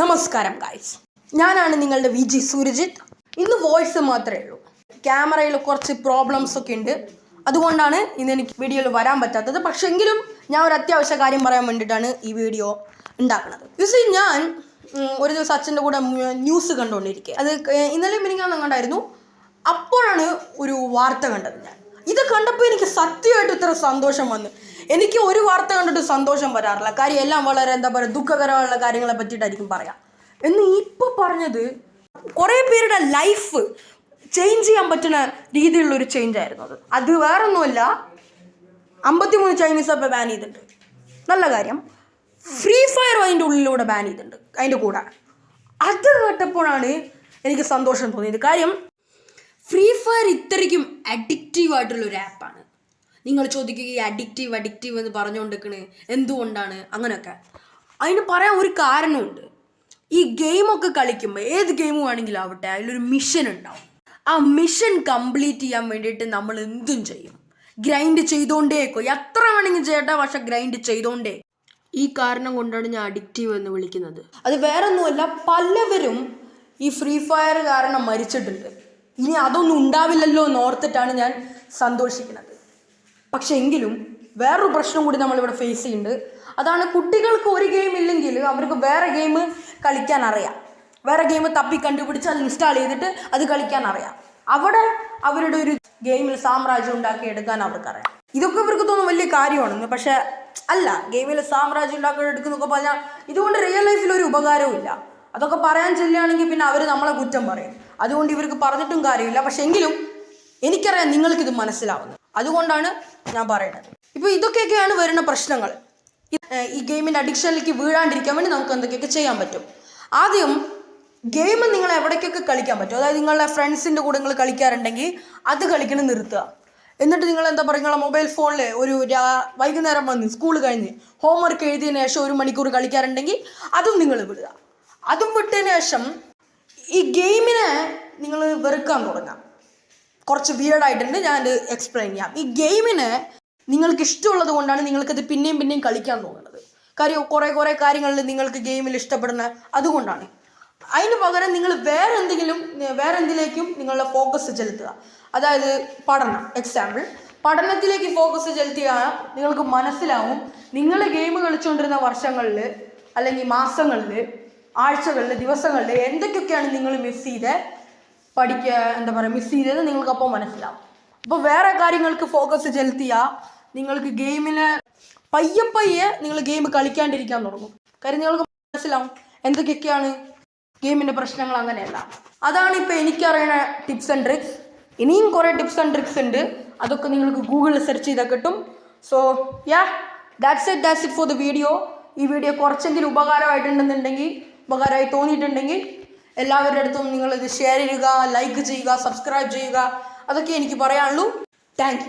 നമസ്കാരം ഗായ്സ് ഞാനാണ് നിങ്ങളുടെ വി ജി സൂരജിത്ത് ഇന്ന് വോയിസ് മാത്രമേ ഉള്ളൂ. ക്യാമറയിൽ കുറച്ച് പ്രോബ്ലംസ് ഒക്കെ ഉണ്ട്. അതുകൊണ്ടാണ് ഇന്ന് എനിക്ക് വീഡിയോയിൽ വരാൻ പറ്റാത്തത്. പക്ഷേ എങ്കിലും ഞാൻ ഒരു അത്യാവശ്യ കാര്യം പറയാൻ വേണ്ടിയിട്ടാണ് ഈ വീഡിയോ ഉണ്ടാക്കുന്നത്. യൂസി ഞാൻ ഒരു ദിവസം അച്ഛന്റെ കൂടെ ന്യൂസ് കണ്ടുകൊണ്ടിരിക്കുക അത് ഇന്നലെ മിനിങ്ങാന്ന് കണ്ടായിരുന്നു. അപ്പോഴാണ് ഒരു വാർത്ത കണ്ടത് ഞാൻ. ഇത് കണ്ടപ്പോൾ എനിക്ക് സത്യമായിട്ട് ഇത്ര സന്തോഷം വന്നു. എനിക്ക് ഒരു വാർത്ത കണ്ടിട്ട് സന്തോഷം വരാറില്ല. കാര്യം എല്ലാം വളരെ എന്താ പറയുക ദുഃഖകരമുള്ള കാര്യങ്ങളെ പറ്റിയിട്ടായിരിക്കും പറയാം. എന്ന് ഇപ്പോൾ പറഞ്ഞത് കുറേ പേരുടെ ലൈഫ് ചേഞ്ച് ചെയ്യാൻ പറ്റുന്ന രീതിയിലുള്ളൊരു ചേഞ്ച് ആയിരുന്നു അത്. അത് വേറൊന്നുമല്ല അമ്പത്തിമൂന്ന് ചൈനീസ് അപ്പം ബാൻ ചെയ്തിട്ടുണ്ട്. നല്ല കാര്യം. ഫ്രീ ഫയർ അതിന്റെ ഉള്ളിലൂടെ ബാൻ ചെയ്തിട്ടുണ്ട് അതിന്റെ കൂടെ. അത് കേട്ടപ്പോഴാണ് എനിക്ക് സന്തോഷം തോന്നിയത്. കാര്യം ഫ്രീ ഫയർ ഇത്രയ്ക്കും അഡിക്റ്റീവ് ആയിട്ടുള്ള ഒരു ആപ്പാണ് നിങ്ങൾ ചോദിക്കുക ഈ അഡിക്റ്റീവ് അഡിക്റ്റീവ് എന്ന് പറഞ്ഞുകൊണ്ടിരിക്കണേ എന്തുകൊണ്ടാണ്? അങ്ങനെയൊക്കെ. അതിന് പറയാൻ ഒരു കാരണമുണ്ട്. ഈ ഗെയിമൊക്കെ കളിക്കുമ്പോൾ ഏത് ഗെയിം വേണമെങ്കിലും ആവട്ടെ അതിലൊരു മിഷൻ ഉണ്ടാവും. ആ മിഷൻ കംപ്ലീറ്റ് ചെയ്യാൻ വേണ്ടിയിട്ട് നമ്മൾ എന്തും ചെയ്യും. ഗ്രൈൻഡ് ചെയ്തുകൊണ്ടേക്കോ എത്ര വേണമെങ്കിലും ചെയ്യട്ടെ പക്ഷെ ഗ്രൈൻഡ് ചെയ്തുകൊണ്ടേ ഈ കാരണം കൊണ്ടാണ് ഞാൻ അഡിക്റ്റീവ് എന്ന് വിളിക്കുന്നത്. അത് വേറൊന്നുമല്ല പലവരും ഈ ഫ്രീ ഫയർ കാരണം മരിച്ചിട്ടുണ്ട്. ഇനി അതൊന്നും ഉണ്ടാവില്ലല്ലോ എന്ന് ഓർത്തിട്ടാണ് ഞാൻ സന്തോഷിക്കുന്നത്. പക്ഷെ എങ്കിലും വേറൊരു പ്രശ്നം കൂടി നമ്മളിവിടെ ഫേസ് ചെയ്യുന്നുണ്ട്. അതാണ് കുട്ടികൾക്ക് ഒരു ഗെയിം ഇല്ലെങ്കിൽ അവർക്ക് വേറെ ഗെയിം കളിക്കാൻ അറിയാം. വേറെ ഗെയിം തപ്പി കണ്ടുപിടിച്ച് അത് ഇൻസ്റ്റാൾ ചെയ്തിട്ട് അത് കളിക്കാൻ അറിയാം. അവിടെ അവരുടെ ഒരു ഗെയിമിൽ സാമ്രാജ്യം ഉണ്ടാക്കി എടുക്കാൻ അവർക്കറിയാം ഇതൊക്കെ ഇവർക്ക് തോന്നും വലിയ കാര്യമാണെന്ന്. പക്ഷെ അല്ല ഗെയിമിൽ സാമ്രാജ്യം ഉണ്ടാക്കി എടുക്കുന്നൊക്കെ പറഞ്ഞാൽ ഇതുകൊണ്ട് റിയൽ ലൈഫിൽ ഒരു ഉപകാരവും ഇല്ല. അതൊക്കെ പറയാൻ ചെല്ലുകയാണെങ്കിൽ പിന്നെ അവർ നമ്മളെ കുറ്റം പറയും. അതുകൊണ്ട് ഇവർക്ക് പറഞ്ഞിട്ടും കാര്യമില്ല. പക്ഷെ എങ്കിലും എനിക്കറിയാം നിങ്ങൾക്കിത് മനസ്സിലാവുന്നത് അതുകൊണ്ടാണ് ഞാൻ പറയുന്നത്. ഇപ്പോൾ ഇതൊക്കെയൊക്കെയാണ് വരുന്ന പ്രശ്നങ്ങൾ. ഈ- ഗെയിമിന്റെ അഡിക്ഷനിലേക്ക് വീഴാണ്ടിരിക്കാൻ വേണ്ടി നമുക്ക് എന്തൊക്കെയൊക്കെ ചെയ്യാൻ പറ്റും? ആദ്യം ഗെയിം നിങ്ങൾ എവിടേക്കൊക്കെ കളിക്കാൻ പറ്റും? അതായത് നിങ്ങളുടെ ഫ്രണ്ട്സിന്റെ കൂടെ നിങ്ങൾ കളിക്കാറുണ്ടെങ്കിൽ അത് കളിക്കണം നിർത്തുക. എന്നിട്ട് നിങ്ങൾ എന്താ പറയുക നിങ്ങളെ മൊബൈൽ ഫോണിൽ ഒരു വൈകുന്നേരം വന്ന് സ്കൂൾ കഴിഞ്ഞ് ഹോംവർക്ക് എഴുതിയതിന് ശേഷം ഒരു മണിക്കൂർ കളിക്കാറുണ്ടെങ്കിൽ അതും നിങ്ങൾ വിടുക. അതും വിട്ടതിന് ശേഷം ഈ ഗെയിമിനെ നിങ്ങൾ വെറുക്കാൻ തുടങ്ങാം. കുറച്ച് വിയർഡായിട്ടുണ്ട് ഞാൻ അത് എക്സ്പ്ലെയിൻ ചെയ്യാം. ഈ ഗെയിമിന് നിങ്ങൾക്ക് ഇഷ്ടമുള്ളത് കൊണ്ടാണ് നിങ്ങൾക്കത് പിന്നെയും പിന്നെയും കളിക്കാൻ തോന്നുന്നത്. കാര്യം കുറേ കുറേ കാര്യങ്ങളിൽ നിങ്ങൾക്ക് ഗെയിമിൽ ഇഷ്ടപ്പെടുന്ന അതുകൊണ്ടാണ്. അതിന് പകരം നിങ്ങൾ വേറെ എന്തെങ്കിലും വേറെ എന്തിലേക്കും നിങ്ങളുടെ ഫോക്കസ് ചെലുത്തുക. അതായത് പഠനം എക്സാമ്പിൾ പഠനത്തിലേക്ക് ഫോക്കസ് ചെലുത്തിയാൽ നിങ്ങൾക്ക് മനസ്സിലാവും നിങ്ങൾ ഗെയിം കളിച്ചുകൊണ്ടിരുന്ന വർഷങ്ങളിൽ അല്ലെങ്കിൽ മാസങ്ങളിൽ ആഴ്ചകളിൽ ദിവസങ്ങളിൽ എന്തൊക്കെയൊക്കെയാണ് നിങ്ങൾ മിസ് ചെയ്ത്? പഠിക്കുക എന്താ പറയുക മിസ് ചെയ്തത് നിങ്ങൾക്ക് അപ്പോൾ മനസ്സിലാവും. അപ്പോൾ വേറെ കാര്യങ്ങൾക്ക് ഫോക്കസ് ചെലുത്തിയാൽ നിങ്ങൾക്ക് ഗെയിമിന് പയ്യെ പയ്യെ നിങ്ങൾ ഗെയിം കളിക്കാണ്ടിരിക്കാൻ തുടങ്ങും. കാര്യം നിങ്ങൾക്ക് മനസ്സിലാവും എന്തൊക്കെയൊക്കെയാണ് ഗെയിമിന്റെ പ്രശ്നങ്ങൾ അങ്ങനെയല്ല. അതാണ് ഇപ്പോൾ എനിക്കറിയണ ടിപ്സ് ആൻഡ് ട്രിക്സ് ഇനിയും കുറേ ടിപ്സ് ആൻഡ് ട്രിക്സ് ഉണ്ട്. അതൊക്കെ നിങ്ങൾക്ക് ഗൂഗിളിൽ സെർച്ച് ചെയ്താൽ കിട്ടും. So ya that's it that's it for the video ഈ വീഡിയോ കുറച്ചെങ്കിലും ഉപകാരമായിട്ടുണ്ടെന്നുണ്ടെങ്കിൽ ഉപകാരമായി തോന്നിയിട്ടുണ്ടെങ്കിൽ എല്ലാവരുടെ അടുത്തും നിങ്ങളിത് ഷെയർ ചെയ്യുക ലൈക്ക് ചെയ്യുക സബ്സ്ക്രൈബ് ചെയ്യുക. അതൊക്കെ എനിക്ക് പറയാനുള്ളൂ. താങ്ക്